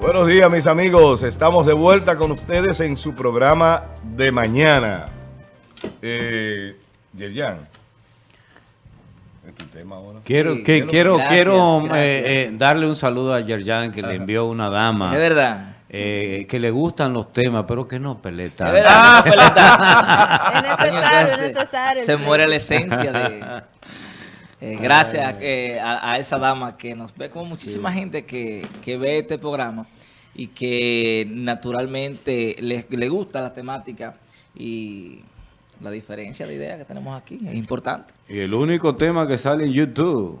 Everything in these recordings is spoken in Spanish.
Buenos días, mis amigos. Estamos de vuelta con ustedes en su programa de mañana. Eh, Yerjan. Este tema ahora? Quiero, que, quiero, quiero eh, eh, darle un saludo a Yerjan que le envió una dama. Es verdad. Eh, que le gustan los temas, pero que no peleta. Es verdad, peleta. es necesario, es necesario. Se muere la esencia de... Eh, gracias eh, a, esa dama que nos ve como muchísima gente que, ve este programa y que naturalmente le, gusta la temática y la diferencia de idea que tenemos aquí es importante. Y el único tema que sale en YouTube.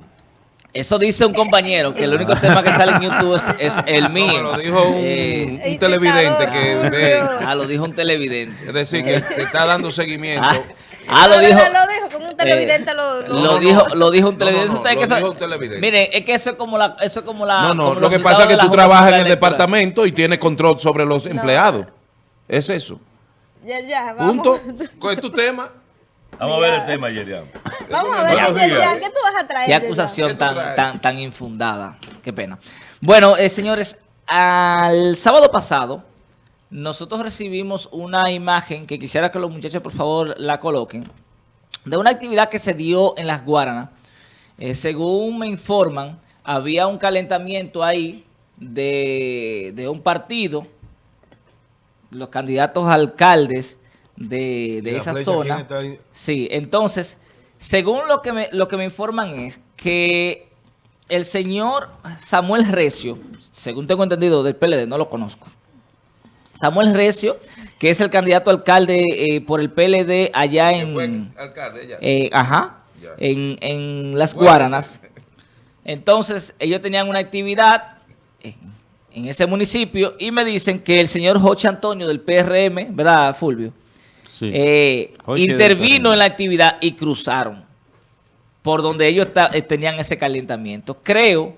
Eso dice un compañero, que el único tema que sale en YouTube es, el mío. lo dijo un, eh, televidente que ve. Ah, lo dijo un televidente. Es decir, que, está dando seguimiento. Ah, Ah, lo dijo. Lo dijo, como un televidente lo, lo, dijo, lo dijo un televidente. No, no, lo dijo un televidente. Miren, es que eso es como la... Eso es como la no, no, lo que pasa es que tú trabajas en el departamento y tienes control sobre los empleados. Es eso. Ya, ya, vamos. Punto. ¿Cuál es tu tema? Vamos a ver el tema, Yerian. Vamos a ver, Yerian, ¿qué tú vas a traer? Qué acusación tan, tan, tan infundada. Qué pena. Bueno, eh, señores, al sábado pasado nosotros recibimos una imagen que quisiera que los muchachos por favor la coloquen, de una actividad que se dio en Las Guaranas. Eh, según me informan, había un calentamiento ahí de, un partido, los candidatos alcaldes de, esa zona. Sí, entonces, según lo que, me, lo que me informan es que el señor Samuel Recio, según tengo entendido del PLD, no lo conozco, Samuel Recio, que es el candidato alcalde eh, por el PLD allá en... alcalde ya? Eh, ajá, En, Las Guaranas. Entonces, ellos tenían una actividad en, ese municipio y me dicen que el señor Joche Antonio del PRM, ¿verdad, Fulvio? Sí. Eh, intervino en la actividad y cruzaron por donde ellos tenían ese calentamiento. Creo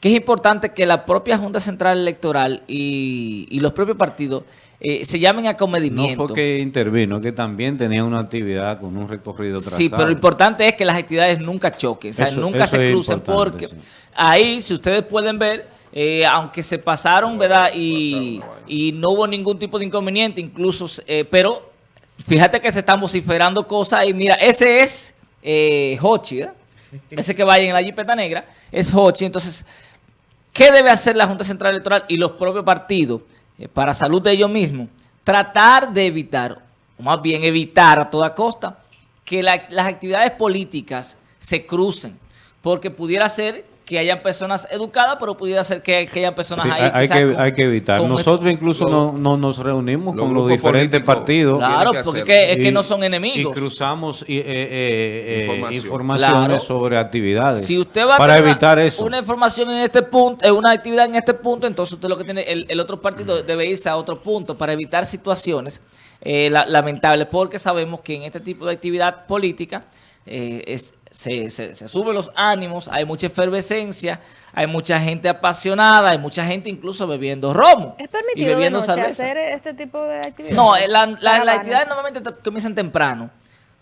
que es importante que la propia Junta Central Electoral y, los propios partidos eh, se llamen a comedimiento. No fue que intervino, que también tenía una actividad con un recorrido trazado. Sí, pero lo importante es que las actividades nunca choquen, o sea, nunca se crucen, porque ahí, si ustedes pueden ver, eh, aunque se pasaron, ¿verdad? Y, no hubo ningún tipo de inconveniente, incluso, eh, pero fíjate que se están vociferando cosas y mira, ese es Hochi, ¿verdad? Ese que vaya en la jipeta negra es Hochi, entonces ¿Qué debe hacer la Junta Central Electoral y los propios partidos eh, para salud de ellos mismos? Tratar de evitar, o más bien evitar a toda costa, que las actividades políticas se crucen, porque pudiera ser que hayan personas educadas, pero pudiera ser que, que hayan personas ahí. Hay, que, hay que evitar. Nosotros incluso no, nos reunimos con los diferentes partidos. Claro, porque es que no son enemigos. Y cruzamos eh, eh, eh informaciones sobre actividades. Si usted va para a evitar eso. una información en este punto, una actividad en este punto, entonces usted lo que tiene, el, otro partido debe irse a otro punto para evitar situaciones lamentables, porque sabemos que en este tipo de actividad política es, se, se, suben los ánimos, hay mucha efervescencia, hay mucha gente apasionada, hay mucha gente incluso bebiendo romo. ¿Es permitido de noche hacer este tipo de actividades? No, las la, actividades normalmente comienzan temprano.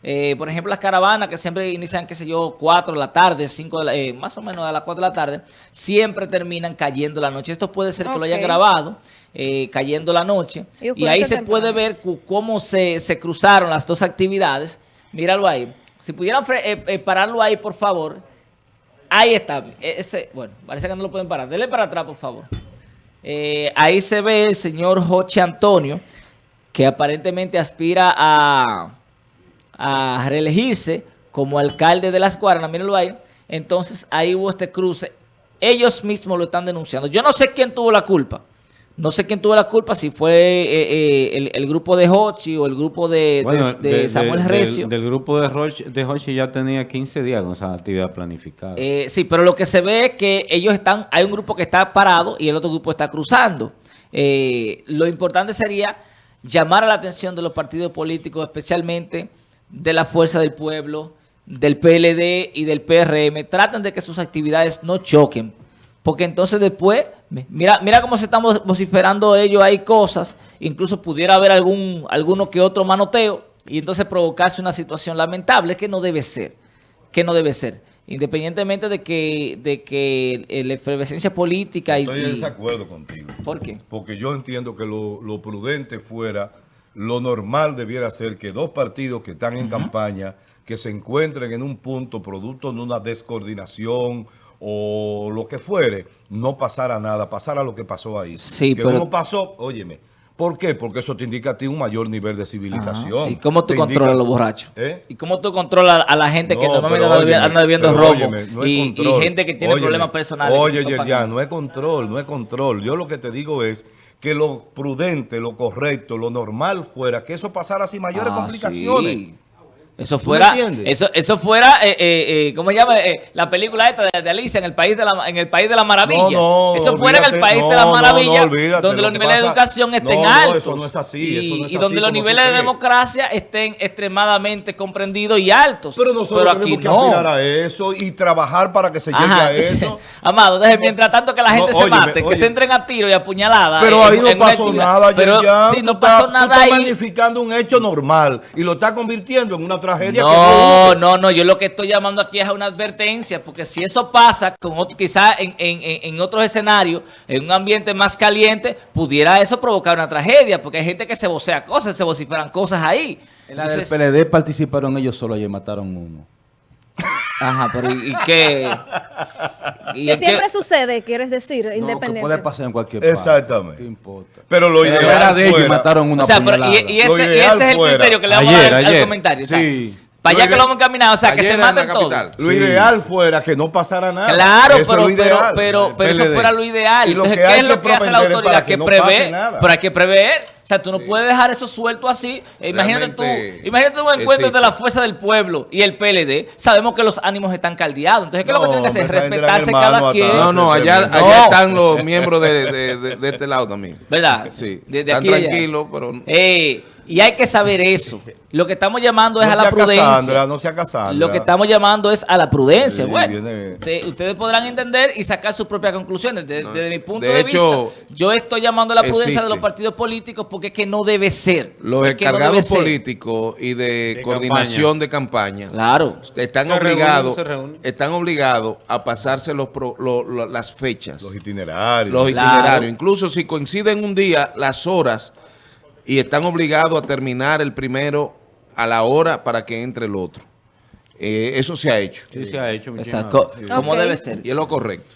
Eh, por ejemplo, las caravanas que siempre inician, qué sé yo, 4 de la tarde, 5 de la, eh, más o menos a las 4 de la tarde, siempre terminan cayendo la noche. Esto puede ser que lo haya grabado, eh, cayendo la noche. Y, ahí se puede ver cómo se, se cruzaron las dos actividades. Míralo ahí. Si pudieran eh, eh, pararlo ahí, por favor. Ahí está. E, ese, bueno, parece que no lo pueden parar. Dele para atrás, por favor. Eh, ahí se ve el señor Joche Antonio, que aparentemente aspira a, a reelegirse como alcalde de Las Guaranas. Mírenlo ahí. Entonces, ahí hubo este cruce. Ellos mismos lo están denunciando. Yo no sé quién tuvo la culpa. No sé quién tuvo la culpa, si fue eh, eh, el, grupo de Hochi o el grupo de, Samuel Recio. Del, grupo de Hochi, de ya tenía 15 días con esa actividad planificada. Eh, sí, pero lo que se ve es que ellos están, hay un grupo que está parado y el otro grupo está cruzando. lo importante sería llamar a la atención de los partidos políticos, especialmente de la Fuerza del Pueblo, del PLD y del PRM. Traten de que sus actividades no choquen porque entonces después, mira mira cómo se están vociferando ellos, hay cosas, incluso pudiera haber algún alguno que otro manoteo, y entonces provocarse una situación lamentable que no debe ser, que no debe ser. Independientemente de que, de que la efervescencia política... Estoy en desacuerdo contigo. ¿Por qué? Porque yo entiendo que lo, prudente fuera, lo normal debiera ser que dos partidos que están en campaña, que se encuentren en un punto producto de una descoordinación o lo que fuere, no pasara nada, pasara lo que pasó ahí. Sí, que uno pasó, óyeme, ¿Por qué? Porque eso te indica a ti un mayor nivel de civilización. ¿Y cómo tú controlas a los borrachos? ¿Eh? ¿Y cómo tú controlas a la gente que normalmente anda viviendo robo y, gente que tiene problemas personales? Oye, ya, no es control, no es control. Yo lo que te digo es que lo prudente, lo correcto, lo normal fuera que eso pasara sin mayores ah, complicaciones. Eso fuera, eso, eso fuera, eh, eh, eh, ¿cómo se llama? Eh, la película esta de, Alicia en el país de la, en el país de la maravilla. eso fuera en el país de la maravilla, donde los niveles de educación estén altos. eso no es así. Y, donde los niveles de democracia estén extremadamente comprendidos y altos. Pero nosotros Pero aquí tenemos que a eso y trabajar para que se llegue a eso. Amado, deje, mientras tanto que la gente se mate, que se entren a tiro y a puñalada. Pero ahí no pasó nada, Pero si no pasó nada ahí. magnificando un hecho normal y lo está convirtiendo en una tragedia. No, no, no, yo lo que estoy llamando aquí es a una advertencia, porque si eso pasa, con quizás en, en, en otros escenarios, en un ambiente más caliente, pudiera eso provocar una tragedia, porque hay gente que se vocea cosas, se vociferan cosas ahí. En la del PLD participaron ellos solo y mataron uno. Ajá, pero ¿y, qué? ¿Y que siempre sucede, quieres decir, independiente. Que puede pasar en cualquier parte. Exactamente. ¿Qué importa? Pero lo ideal era de ellos y mataron una o sea, pero, y, y, ese, y, ese, es el criterio que le vamos a dar al comentario. Sí. Para allá que lo hemos encaminado, o sea, que se maten todos. Lo ideal fuera que no pasara nada. Claro, pero, pero, pero, pero, eso fuera lo ideal. Entonces, ¿qué es lo que hace la autoridad? Que, prevé, pero hay que prever. O sea, tú no puedes dejar eso suelto así. Imagínate tú, imagínate un encuentro de la fuerza del pueblo y el PLD. Sabemos que los ánimos están caldeados. Entonces, ¿qué es lo que tiene que hacer? Respetarse cada quien. No, no, allá, allá están los miembros de, de, de, este lado también. ¿Verdad? Sí. Desde están tranquilos, pero... Y hay que saber eso. Lo que estamos llamando es a la prudencia. no sea Cassandra. Lo que estamos llamando es a la prudencia. bueno, ustedes podrán entender y sacar sus propias conclusiones. Desde, mi punto de, vista, yo estoy llamando a la prudencia de los partidos políticos porque es que no debe ser. Los encargados políticos y de, coordinación de campaña claro. están obligados están obligados a pasarse los las fechas. Los itinerarios. Los itinerarios. Incluso si coinciden un día, las horas y están obligados a terminar el primero a la hora para que entre el otro. Eh, eso se ha hecho. Sí, se ha hecho. Exacto. Como debe ser. Y es lo correcto.